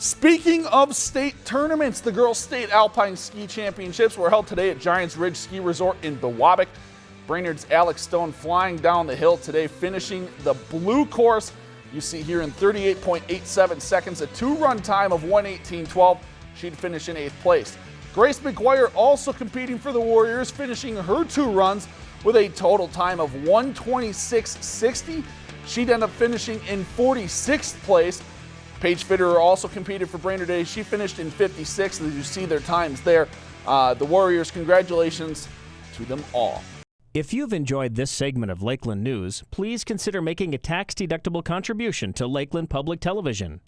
Speaking of state tournaments, the Girls State Alpine Ski Championships were held today at Giants Ridge Ski Resort in Biwabik. Brainerd's Alex Stone flying down the hill today, finishing the blue course. You see here in 38.87 seconds, a two-run time of 118.12. She'd finish in eighth place. Grace McGuire also competing for the Warriors, finishing her two runs with a total time of 126.60. She'd end up finishing in 46th place. Paige Fitterer also competed for Brainerd Day. She finished in 56th. As you see their times there. Uh, the Warriors, congratulations to them all. If you've enjoyed this segment of Lakeland News, please consider making a tax-deductible contribution to Lakeland Public Television.